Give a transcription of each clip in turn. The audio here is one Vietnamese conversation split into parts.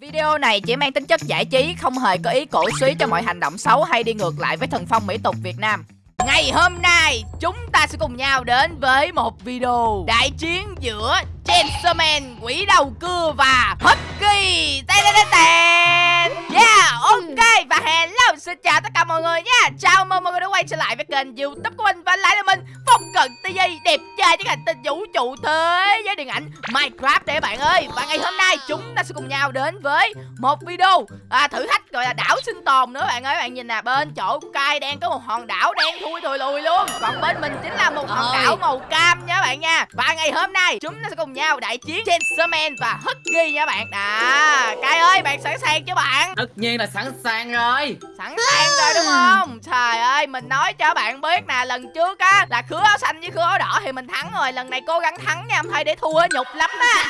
Video này chỉ mang tính chất giải trí, không hề có ý cổ suý cho mọi hành động xấu hay đi ngược lại với thần phong mỹ tục Việt Nam. Ngày hôm nay, chúng ta sẽ cùng nhau đến với một video đại chiến giữa Chainsaw Man, quỷ đầu cưa và Husky. Tên tên tên. Yeah, ok và hello xin chào tất cả mọi người nha. Chào mừng mọi người đã quay trở lại với kênh YouTube của mình và lại là mình Phong Cận TV đẹp trai với hành tinh vũ trụ thế giới điện ảnh Minecraft đấy bạn ơi. Và ngày hôm nay chúng ta sẽ cùng nhau đến với một video à, thử thách gọi là đảo sinh tồn nữa bạn ơi. Bạn nhìn nè bên chỗ của Kai đang có một hòn đảo đen thui thùi lùi luôn. Còn bên mình chính là một hòn đảo màu cam nha bạn nha. Và ngày hôm nay chúng ta sẽ cùng nhau đại chiến Chainsaw Man và Husky nha bạn. Đó, Kai ơi bạn sẵn sàng chưa bạn? Tất nhiên là sẵn sàng rồi Sẵn sàng rồi đúng không? Trời ơi, mình nói cho bạn biết nè, lần trước á là khứa áo xanh với khứa áo đỏ thì mình thắng rồi, lần này cố gắng thắng nha, không thôi để thua nhục lắm á.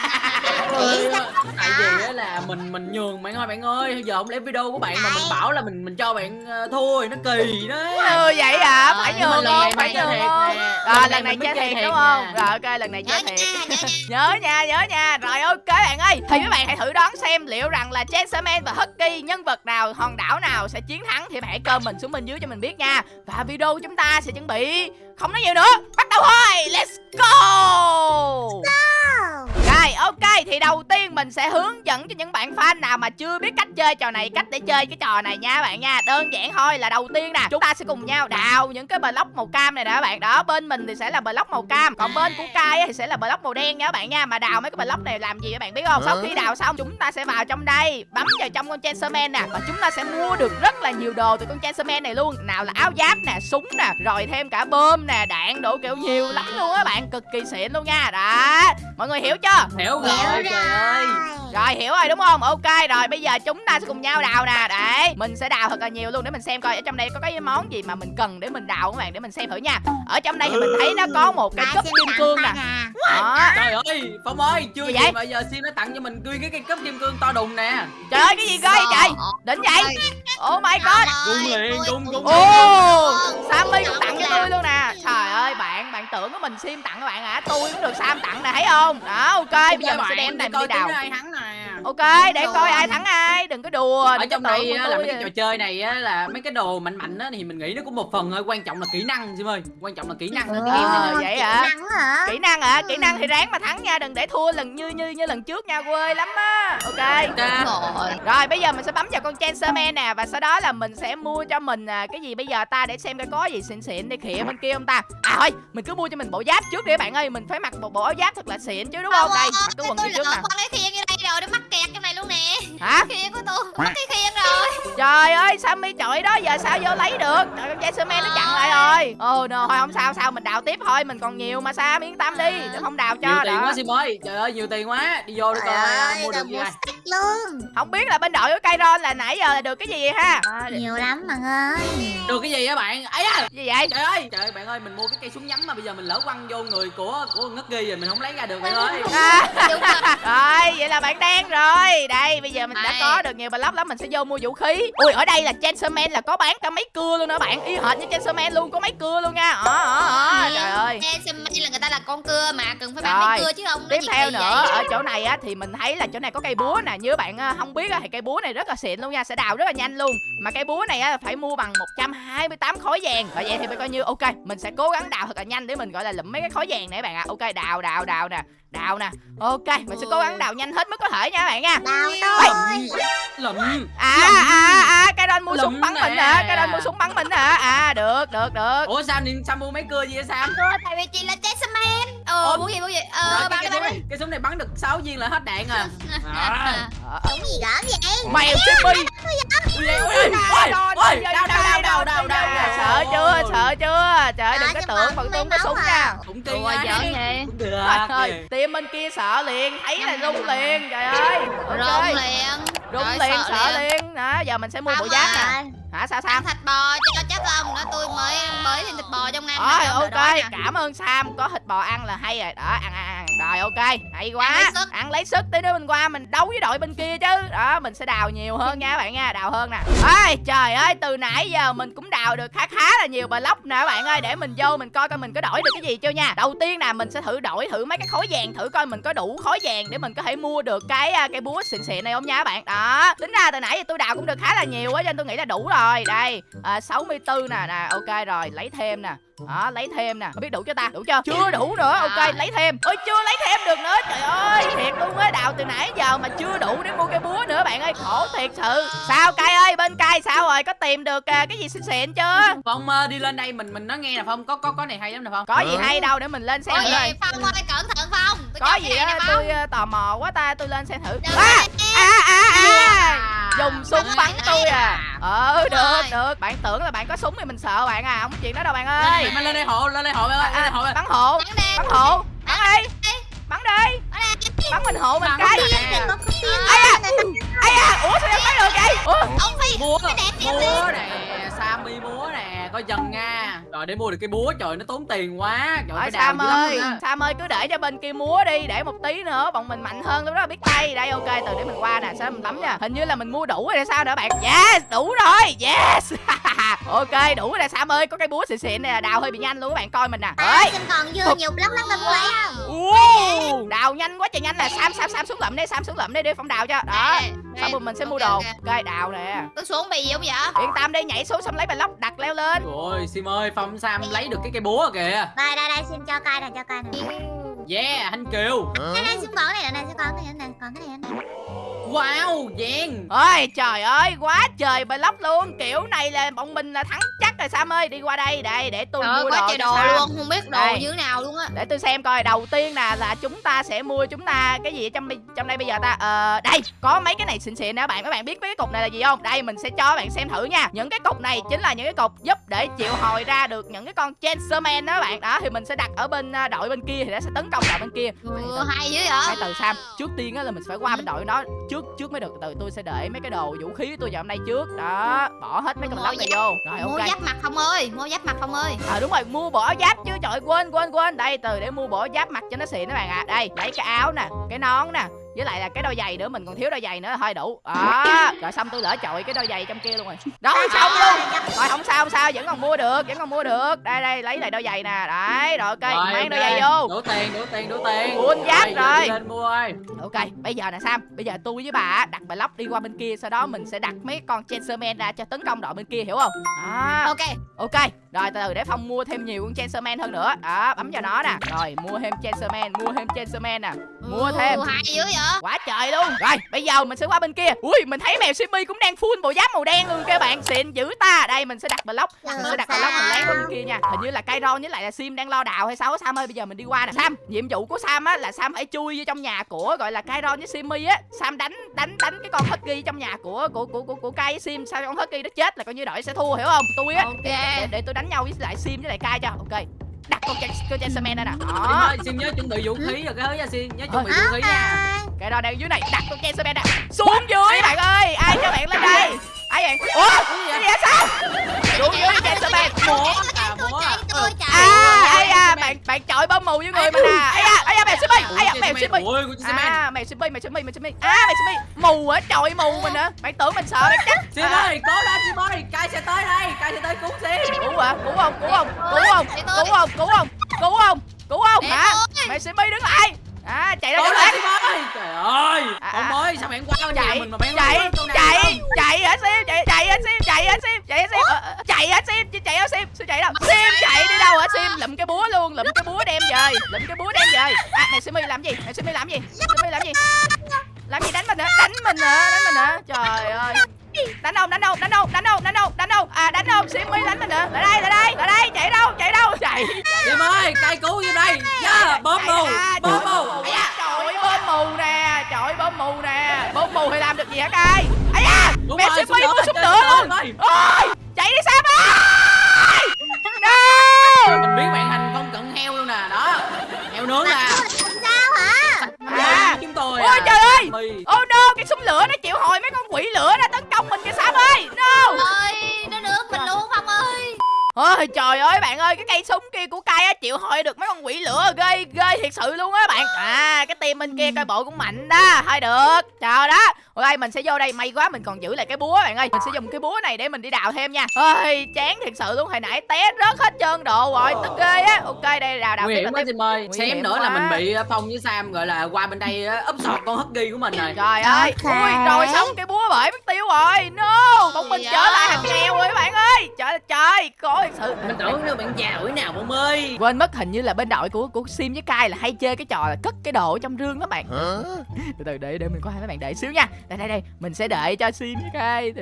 Ôi, Tại vì á là mình mình nhường bạn ơi bạn ơi Giờ không lẽ video của bạn mà mình bảo là mình mình cho bạn ờ, thua thì nó kỳ đấy Ừ vậy à, phải nhường không? Phải nhường thiệt không? Rồi Lần này chơi thiệt đúng không? Rồi ok, lần này chơi thiệt. Nhớ nha Nhớ nha. Rồi ok bạn ơi. Thì các bạn hãy thử đoán xem liệu rằng là Chainsaw Man và Husky nhân vật nào, hòn đảo nào sẽ chiến thắng thì bạn hãy comment xuống bên dưới cho mình biết nha. Và video của chúng ta sẽ chuẩn bị không nói nhiều nữa. Bắt đầu thôi. Let's go. Ok thì đầu tiên mình sẽ hướng dẫn cho những bạn fan nào mà chưa biết cách chơi trò này Cách để chơi cái trò này nha bạn nha. Đơn giản thôi là đầu tiên nè Chúng ta sẽ cùng nhau đào những cái block màu cam này nè các bạn. Đó bên mình thì sẽ là block màu cam Còn bên của Kai thì sẽ là block màu đen nha các bạn nha. Mà đào mấy cái block này làm gì các bạn biết không? Sau khi đào xong chúng ta sẽ vào trong đây Bấm vào trong con Chainsaw Man nè Và chúng ta sẽ mua được rất là nhiều đồ từ con Chainsaw Man này luôn. Nào là áo giáp nè, súng nè Rồi thêm cả bơm nè, đạn đồ kiểu nhiều lắm luôn á bạn Cực kỳ xịn luôn nha. Đó Mọi người hiểu chưa Hiểu rồi. Hiểu trời ơi rồi hiểu rồi đúng không? Ok rồi bây giờ chúng ta sẽ cùng nhau đào nè. Để mình sẽ đào thật là nhiều luôn để mình xem coi ở trong đây có cái món gì mà mình cần để mình đào các bạn? Để mình xem thử nha. Ở trong đây thì mình thấy nó có một cái cúp kim cương nè? Đó. Trời ơi Phong ơi Chưa Gì gì, vậy? mà giờ Sim nó tặng cho mình nguyên cái cây cấp kim cương to đùng nè. Trời ơi cái gì cơ vậy? Trời Đỉnh vậy? Oh my god. Gung liền gung gung Ồ Sammy cũng tặng cho tôi luôn nè. Trời ơi bạn bạn tưởng của mình sim tặng các bạn hả? Tôi cũng được Sam tặng nè thấy không? Đó ok bây giờ mình sẽ đem này mình đi đào. nè Ok để coi ai thắng ai Đừng có đùa ở trong đây là mấy cái trò chơi này á, là mấy cái đồ mạnh mạnh á, thì mình nghĩ nó cũng một phần thôi quan trọng là kỹ năng Sim ơi. Quan trọng là kỹ năng. Này Ờ, vậy hả? Kỹ năng hả? kỹ năng hả? Kỹ năng thì ráng mà thắng nha đừng để thua lần như như như lần trước nha quê lắm á. Ok. Rồi. Rồi bây giờ mình sẽ bấm vào con Chainsaw Man nè và sau đó là mình sẽ mua cho mình à, cái gì bây giờ ta để xem coi có gì xịn xịn để khịa bên kia không ta. À thôi mình cứ mua cho mình bộ giáp trước đi các bạn ơi mình phải mặc một bộ áo giáp thật là xịn chứ đúng không đây mặc cái quần trước nè rồi nó mắc kẹt trong này luôn nè. Hả? Khiên của tôi mắc cái khiên rồi. Trời ơi sammy chọi đó giờ sao vô lấy được? Trời con Chainsaw Man nó chặn lại rồi. Ồ no, thôi không sao sao mình đào tiếp thôi mình còn nhiều mà sam yên tâm đi để không đào nhiều cho tiền đó quá Sim ơi. Trời ơi nhiều tiền quá. Đi vô đi trời coi ơi mua được gì luôn. Không biết là bên đội của Kairon là nãy giờ là được cái gì vậy ha? À, nhiều lắm bạn ơi. Được cái gì á bạn? Ấy à gì vậy? Trời ơi trời ơi bạn ơi mình mua cái cây súng nhắm mà bây giờ mình lỡ quăng vô người của của ngất ghi rồi mình không lấy ra được bạn ơi. à, đúng rồi. Rồi vậy là bạn đen rồi. Đây bây giờ mình đã có được nhiều block lắm mình sẽ vô mua vũ khí. Ui ở đây là Chainsaw Man là có bán cả mấy cưa luôn nữa bạn. Y hệt như Chainsaw Man luôn có mấy cưa luôn nha. Ờ ờ ờ trời ơi. Chainsaw Man là người ta là con cưa mà cần phải bán mấy cưa chứ không? Tiếp theo nữa ở chỗ này á thì mình thấy là chỗ này có cây búa nè. Như bạn ờ, không biết á, thì cây búa này rất là xịn luôn nha sẽ đào rất là nhanh luôn. Mà cây búa này á phải mua bằng 128 khối vàng. Và vậy thì phải coi như ok mình sẽ cố gắng đào thật là nhanh để mình gọi là lụm mấy cái khối vàng này bạn ạ. Ok đào đào đào nè đào nè. Ok mình sẽ cố gắng đào nhanh hết mức có thể nha các bạn nha. Đào Ôi. thôi lụm à à à cái đòn mua súng bắn nè. mình hả? Cái đòn mua súng bắn mình hả? À được được được. Ủa sao nên sao mua mấy cưa gì vậy sam? Cưa tại vì chị là Chainsaw Man ờ Ồ. mua gì mua gì ờ cái, bán cái, súng này, cái súng này bắn được 6 viên là hết đạn à, à. Đúng gì gớm vậy mèo Jimmy ui ui đau đau đau đau đau đau sợ chưa sợ chưa trời ơi, đừng có Ờ, tưởng phần tôi mấy có súng nha à. cũng Ủa, á. giỡn vậy? cũng được team bên kia sợ liền thấy là rung liền trời ơi rung liền rung liền sợ liền đó giờ mình sẽ mua bộ giáp nè hả? Sao sao? Ăn thịt bò cho chắc không đó tôi mới mới thêm thịt bò trong rồi ông đợi ok cảm ơn sam. Có thịt bò ăn là hay rồi. Đó ăn ăn ăn rồi ok. Hay Ăn quá lấy sức. Ăn lấy sức tí nữa mình qua mình đấu với đội bên kia chứ. Đó mình sẽ đào nhiều hơn nha các bạn nha đào hơn nè. Ơi trời ơi từ nãy giờ mình cũng đào được khá khá là nhiều block nè các bạn ơi. Để mình vô mình coi coi mình có đổi được cái gì chưa nha. Đầu tiên nè mình sẽ thử đổi thử mấy cái khối vàng thử coi mình có đủ khối vàng để mình có thể mua được cái à, cái búa xịn xịn này không nha các bạn. Đó tính ra từ nãy giờ tôi đào cũng được khá là nhiều á cho nên tôi nghĩ là đủ rồi. Đây à, 64 nè nè ok rồi lấy thêm nè đó lấy thêm nè. Không biết đủ chưa ta? Đủ chưa? Chưa đủ nữa. Ok lấy thêm. Ôi chưa lấy thêm được nữa. Trời ơi thiệt luôn á. Đào từ nãy giờ mà chưa đủ để mua cái búa nữa bạn ơi. Khổ thiệt sự. Sao cay ơi? Bên cay sao rồi? Có tìm được à, cái gì xịn xịn chưa? Phong ờ, đi lên đây mình mình nói nghe nè phong. Có có có này hay lắm nè phong. Có gì hay đâu để mình lên xem Ôi, thử coi. Phong ơi cẩn thận Phong. Tôi có cho gì cái này á? Tôi à, tò mò quá ta. Tôi lên xem thử. À, à à à. À, dùng súng Bắn bắn tôi à. ờ được được. Bạn tưởng là bạn có súng thì mình sợ bạn à. Không có chuyện đó đâu bạn lên ơi. đây, lên đây hộ lên đây hộ bạn ơi lên à, hộ bạn. bắn hộ Bắn đi. bắn hộ bắn đi. Bắn đi. Bắn bắn mình hộ mình Bắn cái. ai à ai à ủa sao em thấy được vậy? Ủa. Ông Phi búa. cái đẹp đẹp búa nè sammy búa nè coi chừng nha. Rồi để mua được cái búa trời nó tốn tiền quá. Trời đào Sam lắm ơi. Sam ơi cứ để cho bên kia múa đi Để một tí nữa bọn mình mạnh hơn lúc đó biết tay. Đây ok từ để mình qua nè Sao mình bấm nha. Hình như là mình mua đủ rồi hay sao nữa bạn? Yes đủ rồi Yes. Ok đủ rồi nè Sam ơi Có cái búa xịn xịn nè Đào hơi bị nhanh luôn các bạn coi mình nè. À, Ơi xin còn dư nhiều block lắm tôi muốn lấy không? Đào nhanh quá trời nhanh nè Sam Sam Sam xuống lụm đi Sam xuống lụm đi để phong đào cho. Đó Đây. rồi mình sẽ mua Ok, đồ? Ok. Ok đào nè. Tôi xuống bị gì không vậy? Yên tâm đi nhảy xuống xong lấy block đặt leo lên. Rồi sim ơi phong sam lấy được cái cây búa kìa. Đây đây đây xin cho cay này cho cay này yeah anh kiều. Đây đây xin còn cái này này xin còn cái này này còn cái này này wow vàng Ôi trời ơi quá trời block luôn. Kiểu này là bọn mình là thắng chắc rồi Sam ơi. Đi qua đây đây để tôi Trời mua quá đồ trời đồ Sam. luôn. Không biết đồ Đây. như thế nào luôn á. Để tôi xem coi. Đầu tiên nè là chúng ta sẽ mua chúng ta cái gì ở trong trong đây bây giờ ta? Ờ đây có mấy cái này xịn xịn nè. Bạn các bạn biết mấy cái cục này là gì không? Đây mình sẽ cho các bạn xem thử nha. Những cái cục này chính là những cái cục giúp để triệu hồi ra được những cái con chancerman đó bạn. Đó thì mình sẽ đặt ở bên à, đội bên kia thì nó sẽ tấn công đội bên kia. Ừ, Hay dữ hai vậy từ sam. Trước tiên á là mình phải qua bên đội nó. Trước trước mới được từ tôi sẽ để mấy cái đồ vũ khí tôi vào hôm nay trước. Đó bỏ hết mấy cái Mua block này vô. Rồi Mua ok. giáp mặt không ơi Mua giáp mặt không ơi. À đúng rồi mua áo giáp chứ trời quên quên quên. Đây từ để mua áo giáp mặc cho nó xịn các bạn ạ. Đây lấy cái áo nè cái nón nè với lại là cái đôi giày nữa mình còn thiếu đôi giày nữa thôi đủ. Đó rồi xong tôi lỡ chọi cái đôi giày trong kia luôn rồi. Đó xong luôn. Rồi không sao không sao vẫn còn mua được vẫn còn mua được. Đây đây lấy lại đôi giày nè. Đấy rồi ok rồi mang đôi giày vô. Đủ tiền đủ tiền đủ tiền. Full giáp rồi. đi lên mua ơi. Ok bây giờ nè sam bây giờ tôi với bà á, đặt bài lóc đi qua bên kia sau đó mình sẽ đặt mấy con chancerman ra cho tấn công đội bên kia hiểu không? Đó. Ok. Ok, rồi từ từ để Phong mua thêm nhiều con Chancerman hơn nữa. Đó, bấm vào nó nè. Rồi, mua thêm Chancerman, mua thêm Chancerman nè Mua thêm. Hay dữ vậy? Quá trời luôn. Rồi, bây giờ mình sẽ qua bên kia. Ui, mình thấy mèo Simmy cũng đang full bộ giáp màu đen luôn các bạn. Xịn dữ ta. Đây, mình sẽ đặt block. Mình sẽ đặt block mình lén qua bên kia nha. Hình như là Kairon với lại là Sim đang lo đào hay sao Sam ơi, bây giờ mình đi qua nè. Sam, nhiệm vụ của Sam á là Sam phải chui vô trong nhà của gọi là Kairon với Simmy á. Sam đánh đánh đánh cái con Husky trong nhà của của của của, của với Sim. Sao con Husky nó chết là coi như đội sẽ thua hiểu không? Tôi á Ok. để, để tôi đánh nhau với lại sim với lại cai cho. Ok đặt con con Chancerman đây nè đó. Sim nhớ chuẩn bị vũ khí rồi cái thứ nha sim nhớ chuẩn bị vũ khí nha. Cái đó đang dưới này đặt con Chancerman nè xuống dưới bạn ơi. Ai cho bạn lên đây? Ai vậy? Ủa? Cái gì vậy? Sao? Xuống dưới Chancerman búa à búa Tôi chạy. À ai à bạn bạn chọi bom mù với người mình à ai à ai à mèo Simmy ai à mèo ơi à mèo Simmy mèo Simmy mèo Simmy à mèo Simmy mù á chọi mù mình hả bạn tưởng mình sợ bạn chắc. Sim ơi cố lên sim ơi cai sẽ tới đây cai sẽ tới cứu sim cứu hả? Cứu không? Cứu không? Cứu không? cứu không? Cứu không? Cứu không? Cứu không? Hả? tôi. mèo Simmy đứng lại à chạy ra sim ơi trời ơi À, ông à. ơi sao bạn qua nhà chạy mình mà bạn chạy chạy chạy hả sim? Chạy chạy hả sim? Chạy hả sim? Chạy hả sim? Ờ, chạy hả sim? Chạy hả sim? Sim chạy đâu? Sim chạy đi đâu hả sim? Lụm cái búa luôn lụm cái búa đem về lụm cái búa đem về. À này simi làm gì? Này simi làm gì? Simi làm gì làm gì đánh mình hả? Đánh mình hả? Đánh mình hả? Trời ơi. Đánh đâu đánh đâu đánh đâu đánh đâu đánh đâu đánh đâu à đánh đâu simi đánh mình hả? Lại đây lại đây lại đây chạy đâu chạy đâu. Chạy. Sim ơi cai cứu vô đây. Yeah, bom mù bom mù. trời bom mù nè trời bom mù nè. Bom mù thì làm được gì hả cai? Ấy Đúng mẹ đó, súng chơi lửa súng luôn. ôi chạy đi sam ơi. No. mình biến bạn thành con cận heo luôn nè. Đó heo nướng nè oh no cái súng lửa nó chịu hồi mấy con quỷ lửa nó tấn công mình kìa sam ơi no Ôi trời ơi bạn ơi cái cây súng kia của cay á chịu hồi được mấy con quỷ lửa ghê ghê thiệt sự luôn á bạn. À cái team bên kia coi bộ cũng mạnh đó thôi được. Chờ đó ok mình sẽ vô đây may quá mình còn giữ lại cái búa bạn ơi mình sẽ dùng cái búa này để mình đi đào thêm nha. Ơi chán thiệt sự luôn hồi nãy té rớt hết trơn đồ rồi tức ghê á. Ok đây đào đào nguy tiếp hiểm quá Sim ơi xém hiểm nữa là quá. mình bị ờ, Phong với Sam gọi là qua bên đây ờ, úp sọt con husky của mình rồi. Trời ơi Ok. ui rồi xong cái búa bởi mất tiêu rồi. No bọn mình trở lại thành nghèo rồi các bạn ơi có thiệt sự mình tưởng đâu bạn giàu thế nào Phong ơi. Quên mất hình như là bên đội của của sim với cai là hay chơi cái trò là cất cái đồ ở trong rương đó bạn. Từ từ để để mình có hai mấy bạn đợi xíu nha. Đây đây đây mình sẽ đợi cho sim với cai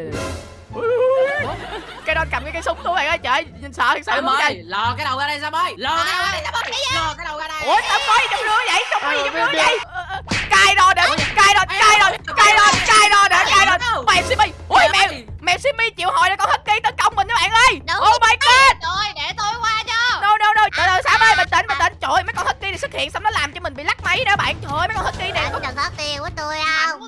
cái đó cầm cái cây súng luôn bạn ơi trời nhìn sợ thiệt sự ơi lò cái đầu ra đây Sam ơi lò cái đầu ra đây. Sam ơi lò cái đầu ra đây. Ủa sao có gì trong rương vậy? Trong có gì Ờ, trong rương vậy? Ờ, ờ, cai đo để cai đo cai đo cai đo cai đo cai đo mèo simi. Ui mèo mèo simi chịu hồi để con husky tấn công mình các bạn ơi. Đúng. oh my god. Rồi để tôi qua cho. No no no. Từ từ sam ơi bình tĩnh bình tĩnh trời ơi mấy con husky này xuất hiện xong nó làm cho mình bị lắc máy đó bạn. Trời ơi mấy con husky này. Bạn đừng có tiền của tôi không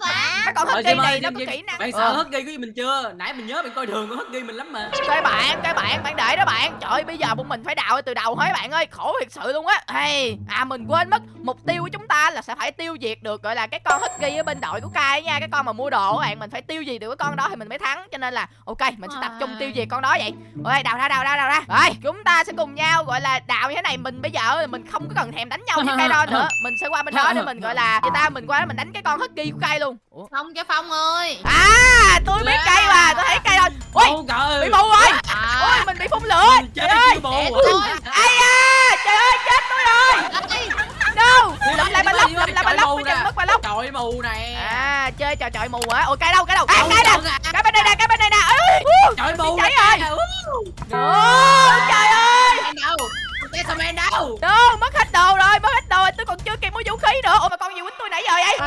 Mấy con Rồi husky Sim này nó có kỹ năng. bạn Ờ. sợ husky của gì mình chưa? Nãy mình nhớ bạn coi thường con husky mình lắm mà. Cái bạn cái bạn bạn để đó bạn. Trời ơi bây giờ bọn mình phải đào từ đầu hết bạn ơi khổ thiệt sự luôn á. Hey, à mình quên mất mục tiêu của chúng ta là sẽ phải tiêu diệt được gọi là cái con husky ở bên đội của cai nha cái con mà mua đồ các bạn. Mình phải tiêu diệt được cái con đó thì mình mới thắng cho nên là ok mình sẽ tập trung tiêu diệt con đó vậy. Ok đào ra đào ra đào ra. Rồi chúng ta sẽ cùng nhau gọi là đào như thế này. Mình bây giờ mình không có cần thèm đánh nhau với cây đó nữa. Mình sẽ qua bên đó để mình gọi là người ta mình qua đó mình đánh cái con husky của cai luôn. Ủa? Phong cho Phong ơi. À tôi biết cây mà tôi thấy cây rồi ui trời. bị mù rồi. À. Ôi mình bị phun lửa Mình trời chết ơi à? tôi ai da trời ơi chết tôi rồi. Đâu lụm lại đi, lóc lụm lại ba trời lóc chừng mất ba lóc trời mù nè. À chơi trò chọi mù hả ôi cây đâu cây đâu? À cây nè cái bên đây nè cái bên đây nè. Trời mù cháy rồi. Trời ơi. cái sao em đâu. Đâu mất hết đồ rồi mất hết đồ rồi. Tôi còn chưa kịp mua vũ khí nữa. Ôi mà con gì quýnh tôi nãy giờ vậy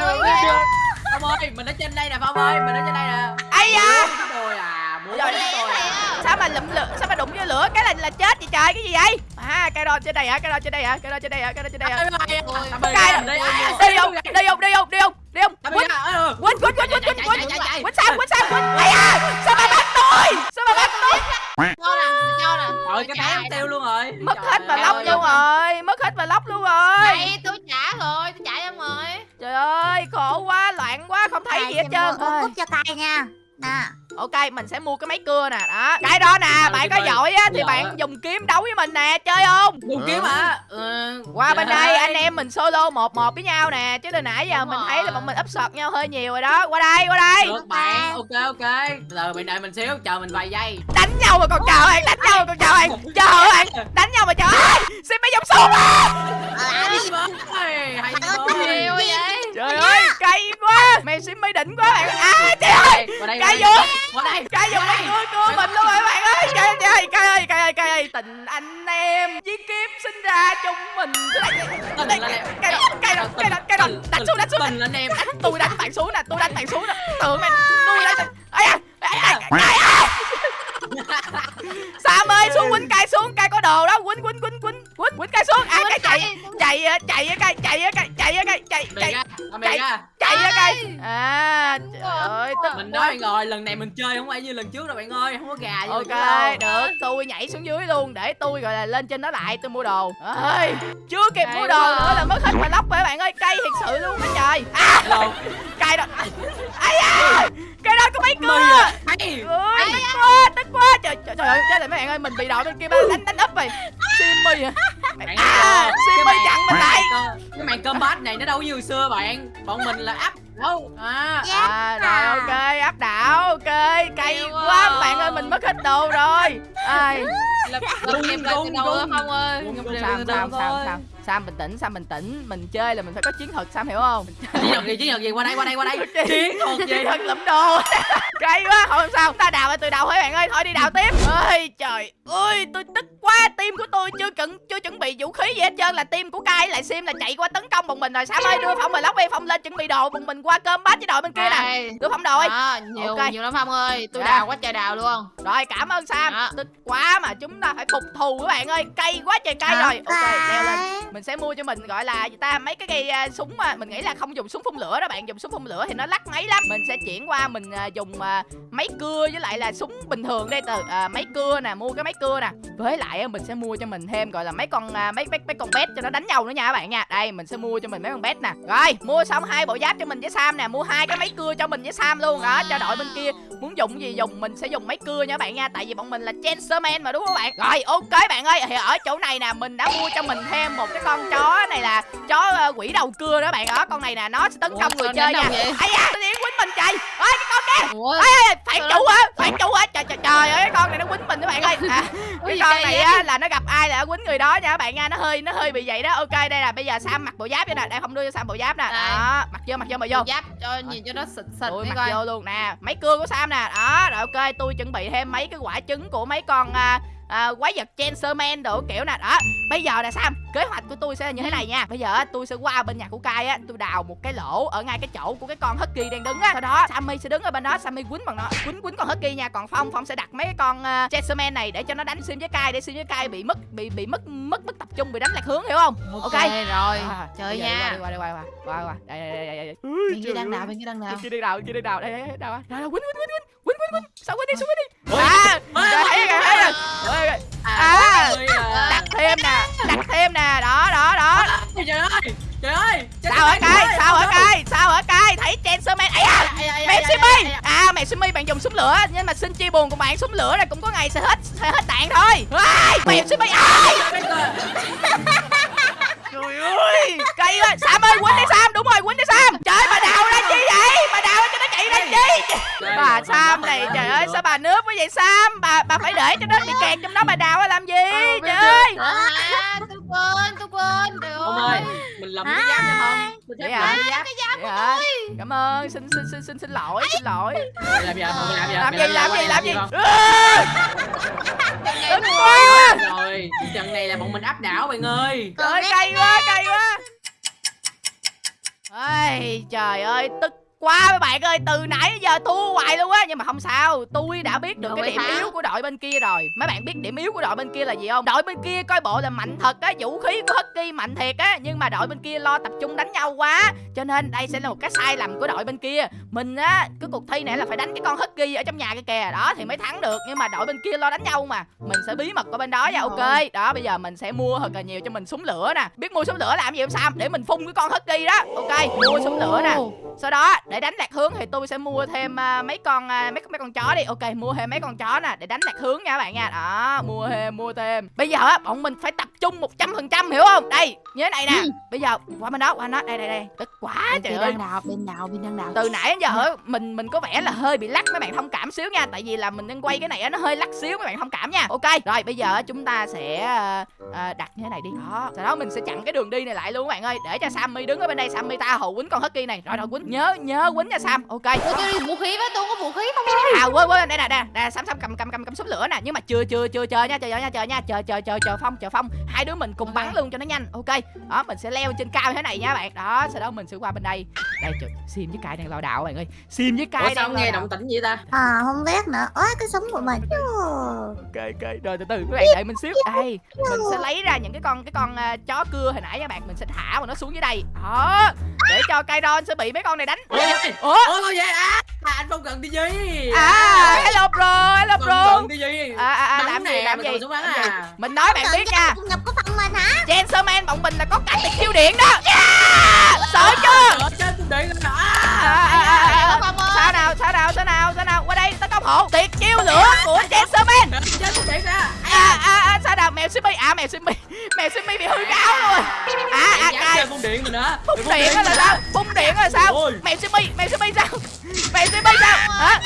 Phong ơi mình ở trên đây nè Phong ơi mình ở trên đây nè. Ai da. Tôi à muốn Rồi, tôi à. sao mà lụm lửa sao mà đụng vô lửa? Cái là là chết vậy trời cái gì vậy? À cây đo trên đây hả? Cây đo trên đây hả? Cây đo trên đây hả? Cây đo trên đây hả? Cây đây. Đi không? đi không? Đi không? Đi không? Đi không? Quýnh quýnh quýnh quýnh quýnh quýnh quýnh quýnh. Sao quýnh sao quýnh. Ai da sao mà bắt tôi? Sao mà bắt tôi? Cho nè Cho nè Rồi cái té tiêu luôn rồi. Mất hết và lóc luôn rồi mất hết và lóc luôn rồi thấy gì hết trơn Mua cúc cho cay nha. Nè ok mình sẽ mua cái máy cưa nè đó. Cái đó nè bạn có giỏi á thì bạn dùng kiếm đấu với mình nè chơi không? Dùng kiếm hả? Ừ, qua bên đây anh em mình solo một một với nhau nè chứ từ nãy giờ mình thấy là bọn mình ấp sọt nhau hơi nhiều rồi đó. Qua đây qua đây. Được bạn. Ok ok. Giờ bạn đợi mình xíu chờ mình vài giây. Đánh nhau mà còn chờ bạn đánh nhau mà còn chờ bạn. Chờ bạn. Đánh nhau mà chờ ai? Xin mấy dòng súng trời ơi cay quá. Mày xin mấy đỉnh quá bạn. À trời ơi. Qua đây. Cái qua đây. cay dùng mấy cưa cưa mình luôn rồi các bạn ơi. Cay ơi cay ơi cay ơi cay ơi tình anh em với kiếm sinh ra chung mình. Cái đó cái đó cái đó cái đó đánh xuống đánh xuống. Tình anh em. Tôi đánh bạn xuống nè tôi đánh bạn xuống nè. Tưởng mày tôi đánh ai ai ai à Sam ơi xuống quýnh cay xuống cay có đồ đó quýnh quýnh quýnh quýnh quýnh quýnh cay xuống. À cay chạy chạy á, chạy á, cay chạy á, cay chạy á, cay chạy chạy ra chạy á, cay à trời ơi tức Mình nói rồi lần này mình chơi không phải như lần trước đâu bạn ơi Không có gà như lần trước ok đâu. được tôi nhảy xuống dưới luôn để tôi gọi là lên trên đó lại tôi mua đồ. Ơi chưa kịp mua đồ nữa là mất hết mà lóc rồi bạn ơi cay thiệt sự luôn đó trời. À Hello cay đó. Ai da cái đó có mấy Mày cưa à. Ơi tức quá tức quá trời trời trời ơi chết rồi mấy bạn ơi mình bị đội bên kia đánh đánh úp rồi. Simmy à. À ơi, simmy chặn mình màn- lại Cái màn combat này nó đâu như xưa bạn. Bọn mình là áp đâu à, à rồi ok áp đảo ok. Cay quá quá. bạn ơi mình mất hết đồ rồi. Ai? Lập lập em lại từ đầu Phong ơi. Gung, Lập gung, em Sam thôi. Bình tĩnh Sam bình tĩnh mình chơi là mình phải có chiến thuật Sam hiểu không? Chiến thuật gì chiến thuật gì? Qua đây qua đây qua đây. Chiến thuật gì? Thuật lẫm đồ. Cay quá không sao. Ta đào lại từ đầu hết bạn ơi thôi đi đào tiếp. Ơi trời ơi tôi tức quá. Team của tôi chưa chuẩn chưa chuẩn bị vũ khí gì hết trơn. Là team của cai lại sim là chạy qua tấn công bọn mình rồi. Sam ơi đưa phong rồi lóc đi. Phong lên chuẩn bị đồ bọn mình qua cơm bát với đội bên kia nè. Đưa phong đồ đi. Đó, nhiều Ok. nhiều lắm Phong ơi. Tôi Dạ. đào quá trời đào luôn. Rồi cảm ơn Sam. Dạ. tức quá mà chúng chúng ta phải phục thù các bạn ơi. Cây quá trời cây rồi. Ok leo lên mình sẽ mua cho mình gọi là gì ta mấy cái cây uh, súng mà mình nghĩ là không dùng súng phun lửa đó bạn dùng súng phun lửa thì nó lắc máy lắm. Mình sẽ chuyển qua mình uh, dùng uh, máy cưa với lại là súng bình thường đây từ uh, máy cưa nè mua cái máy cưa nè. Với lại uh, mình sẽ mua cho mình thêm gọi là mấy con uh, mấy mấy mấy con bét cho nó đánh nhau nữa nha các bạn nha. Đây mình sẽ mua cho mình mấy con bét nè. Rồi mua xong hai bộ giáp cho mình với sam nè mua hai cái máy cưa cho mình với sam luôn. Đó cho đội bên kia. Muốn dùng gì dùng mình sẽ dùng máy cưa nha các bạn nha tại vì bọn mình là gentleman mà đúng không các bạn? Rồi ok bạn ơi thì ở chỗ này nè mình đã mua cho mình thêm một cái con chó này là chó ờ, quỷ đầu cưa đó bạn đó con này nè nó sẽ tấn công người chơi nha. vậy? ai da nó đi quýnh mình trời ơi cái con kia! Ê phản chủ hả? Phản chủ hả? Trời trời trời ơi cái con này nó quýnh mình các bạn ơi. À, cái con này vậy? á là nó gặp ai là nó quýnh người đó nha các bạn nha. Nó hơi nó hơi bị vậy đó. Ok đây là bây giờ sam mặc bộ giáp cho nè. Đây không đưa cho sam bộ giáp nè. Đó mặc vô mặc vô mặc vô. Giáp cho nhìn cho nó xịt xịt đi mặc coi. vô luôn nè. Máy cưa của sam nè. Đó rồi ok tôi chuẩn bị thêm mấy cái quả trứng của mấy con à, à, quái vật Chancerman đồ kiểu nè đó bây giờ nè sam kế hoạch của tôi sẽ là như thế này nha. Bây giờ á, tôi sẽ qua bên nhà của Kai á tôi đào một cái lỗ ở ngay cái chỗ của cái con Husky đang đứng á. Sau đó Sammy sẽ đứng ở bên đó Sammy quýnh bằng nó quýnh quýnh con Husky nha. Còn Phong Phong sẽ đặt mấy cái con uh, Chancerman này để cho nó đánh sim với Kai để sim với Kai bị mất bị bị mất mất mất tập trung bị đánh lạc hướng hiểu không? Ok ok. rồi. À, chơi nha đi qua đi qua đi qua đi qua đi qua. Đây đây đây đây bên kia đang nào bên kia đang nào? Bên kia đi đào bên kia đi đào. Đây đây rồi rồi quýnh quýnh quýnh. Quýnh quýnh quýnh. Sao quýnh đi sao quýnh đi à thấy rồi thấy rồi. À. ôi, à. đặt thêm nè đặt thêm nè đó đó đó. Trời ơi trời ơi sao hả cay? sao hả cay? Sao hả cay? Thấy Chancerman ấy à mẹ Simi à mẹ Simi bạn dùng súng lửa. Nhưng mà xin chia buồn của bạn súng lửa này cũng có ngày sẽ hết sẽ hết đạn thôi. Mẹ Simi ai vậy Sam? Bà bà phải để cho nó bị kẹt trong đó bà đào ra làm gì? Trời ơi! à tôi quên tôi quên. Trời ông ơi mình làm cái giáp nha không? Mình giáp làm cái giáp Vậy hả? cảm ơn. Xin xin xin xin xin lỗi xin lỗi. Làm gì làm gì làm gì làm gì Tính quá! Rồi trận này là bọn mình áp đảo bạn ơi. Trời ơi cay quá cay quá. Ây, trời ơi tức quá mấy bạn ơi từ nãy giờ thua hoài luôn á. Nhưng mà không sao tôi đã biết được Đâu cái điểm hả? yếu của đội bên kia rồi. Mấy bạn biết điểm yếu của đội bên kia là gì không? Đội bên kia coi bộ là mạnh thật á vũ khí của Husky mạnh thiệt á. Nhưng mà đội bên kia lo tập trung đánh nhau quá cho nên đây sẽ là một cái sai lầm của đội bên kia. Mình á cái cuộc thi này là phải đánh cái con Husky ở trong nhà kia kìa. Đó thì mới thắng được nhưng mà đội bên kia lo đánh nhau mà. Mình sẽ bí mật ở bên đó nha ok. đó bây giờ mình sẽ mua thật là nhiều cho mình súng lửa nè. Biết mua súng lửa làm gì không Sam để mình phun cái con Husky đó. Ok mua súng lửa nè. Sau đó để đánh lạc hướng thì tôi sẽ mua thêm à, mấy con à, mấy mấy con chó đi. Ok mua thêm mấy con chó nè để đánh lạc hướng nha các bạn nha. Đó mua thêm mua thêm. Bây giờ á bọn mình phải tập trung một trăm phần trăm hiểu không? Đây như thế này nè. Bây giờ qua bên đó qua bên đó đây đây đây. Tức quá bên trời ơi. nào bên nào bên đang nào? Từ nãy đến giờ mình mình có vẻ là hơi bị lắc mấy bạn thông cảm xíu nha. Tại vì là mình đang quay cái này á, nó hơi lắc xíu mấy bạn thông cảm nha. Ok rồi bây giờ chúng ta sẽ ờ, đặt như thế này đi. Đó sau đó mình sẽ chặn cái đường đi này lại luôn các bạn ơi. Để cho Sammy đứng ở bên đây. Sammy ta hầu quýnh con Husky này. Rồi rồi quýnh. Nhớ nhớ quýnh nha Sam. Ok. Tôi tôi đi vũ khí với tôi có vũ khí không à quên quên. Đây nè nè. Nè Sam Sam cầm cầm cầm cầm súng lửa nè. Nhưng mà chưa chưa chưa chờ nha chờ nha chờ nha. Chờ chờ chờ chờ phong chờ phong. Hai đứa mình cùng bắn luôn cho nó nhanh. Ok. Đó mình sẽ leo trên cao thế này nha bạn. Đó sau đó mình sẽ qua bên đây. Đây trời, sim với cai đang lao đạo bạn ơi. Sim với cai sao đang nghe động tĩnh vậy ta? À không biết nữa. Ôi cái súng của mình. Ok ok. Rồi từ từ các bạn đợi mình xíu. Đây mình sẽ lấy ra những cái con cái con à, chó cưa hồi nãy các bạn. Mình sẽ thả vào nó xuống dưới đây. Đó để cho Kairon sẽ bị mấy con này đánh ôi ủa? Ôi vậy? À À, anh không cần cái gì à hello bro hello không bro. cần cái gì à, à, à, làm gì làm mình gì? à. mình nói bạn biết nha. Nhập của phần mình hả? Chancerman bọn mình là có cách để siêu điện đó. Yeah! sợ chưa? à, à, à, à, à. Ơi. sao nào sao nào sao nào hộ tuyệt chiêu lửa của cung điện nè à, à, à, sao nào mèo Simi? À mèo Simi mèo Simi bị hư cáo luôn à à chơi cung điện mình hả phun điện là sao? Phun điện là sao? Mèo Simi mèo Simi sao? Mèo Simi sao? Hả?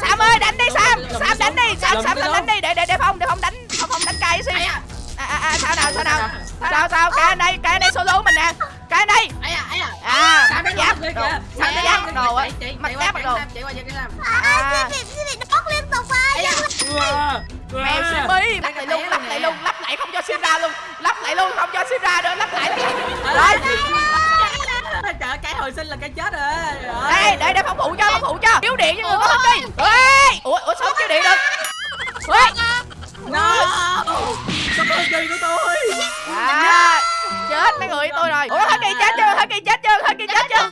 Sam ơi đánh đi Sam. Sam đánh đi Sam Sam đánh, đi. Để để để phong để phong đánh phong phong đánh cay Ai à? À? à à sao nào sao nào? sao sao? Cái đây cái đây solo mình nè. Cái ai à sẵn giáp đồ sẵn giáp đồ ấy mặt giáp đồ chị qua cho cái làm à chị bị bóc liên tục rồi mẹ Simi lắp lại luôn lắp lại luôn lắp lại không cho sim ra luôn lắp lại luôn không cho sim ra nữa lắp lại rồi trời cái hồi sinh là cái chết rồi đây đây để phòng phụ cho phòng phụ cho thiếu điện cho người có hết đi ủa ủa sao thiếu điện được ủa no sao có gì của tôi à chết mấy người tôi rồi. Ủa hết kỳ chết chưa? Hết kỳ chết chưa? Hết kỳ chết chưa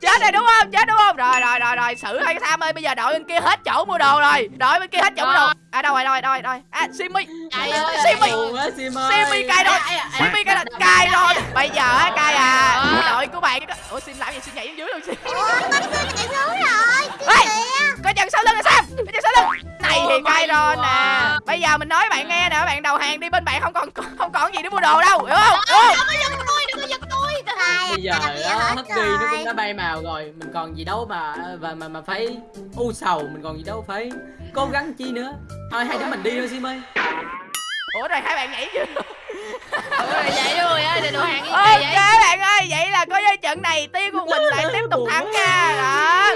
chết rồi đúng không? Chết đúng không? Rồi rồi rồi rồi. Xử hai cái tham ơi bây giờ đội bên kia hết chỗ mua đồ rồi. Đội bên kia hết chỗ mua đồ. À đâu rồi rồi rồi rồi? À simi. Simi. simi. Cay rồi. Simi cay rồi cay rồi. Bây giờ á cay à. Đội của bạn ủa sim làm gì? Xin nhảy xuống dưới luôn sim ủa bắt xin nhảy xuống rồi. Ê, có chân sau lưng là sao? Có chân sau lưng. Này thì Ủa, cay rồi nè. bây giờ mình nói bạn nghe nè bạn đầu hàng đi bên bạn không còn không còn gì để mua đồ đâu hiểu không? Không? Đừng có giật tôi, đừng có giật tôi. Bây giờ đó hết Husky nó cũng rồi. đã bay màu rồi. Mình còn gì đâu mà mà mà, mà phải u sầu Mình còn gì đâu phải cố gắng chi nữa. Thôi hai đứa mình đi thôi Sim ơi. Ủa rồi hai bạn nhảy chưa Ừ, vậy rồi á, đồ hàng ok vậy? bạn ơi vậy là coi như trận này team của mình lại tiếp tục thắng nha. Đó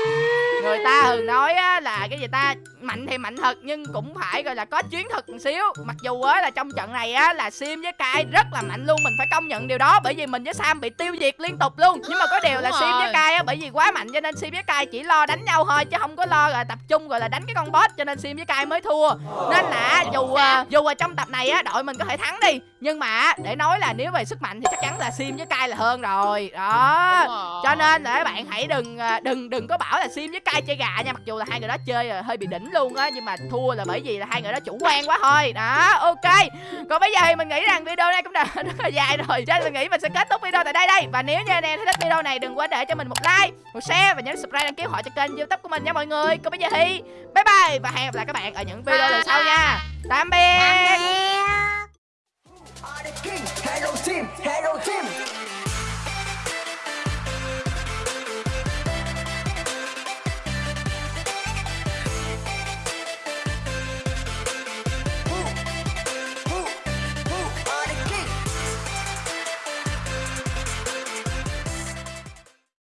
thường nói á, là cái gì ta mạnh thì mạnh thật nhưng cũng phải gọi là có chiến thuật một xíu. Mặc dù á là trong trận này á là sim với kai rất là mạnh luôn mình phải công nhận điều đó bởi vì mình với sam bị tiêu diệt liên tục luôn. Nhưng mà có điều là sim với rồi. kai á bởi vì quá mạnh cho nên sim với kai chỉ lo đánh nhau thôi chứ không có lo là tập trung gọi là đánh cái con boss cho nên sim với kai mới thua. Nên là dù à, dù ở trong tập này á đội mình có thể thắng đi nhưng mà để nói là nếu về sức mạnh thì chắc chắn là sim với kai là hơn rồi. Đó. Rồi. cho nên là các bạn hãy đừng à, đừng đừng có bảo là sim với kai chơi gà nha. Mặc dù là hai người đó chơi hơi bị đỉnh luôn á nhưng mà thua là bởi vì là hai người đó chủ quan quá thôi. Đó ok. Còn bây giờ thì mình nghĩ rằng video này cũng đã rất là dài rồi cho nên mình nghĩ mình sẽ kết thúc video tại đây đây. Và nếu như anh em thấy thích video này đừng quên để cho mình một like một share và nhấn subscribe đăng ký họ cho kênh youtube của mình nha mọi người. Còn bây giờ thì bye bye và hẹn gặp lại các bạn ở những video lần sau nha. Tạm biệt. Tạm biệt Hello team, hello team.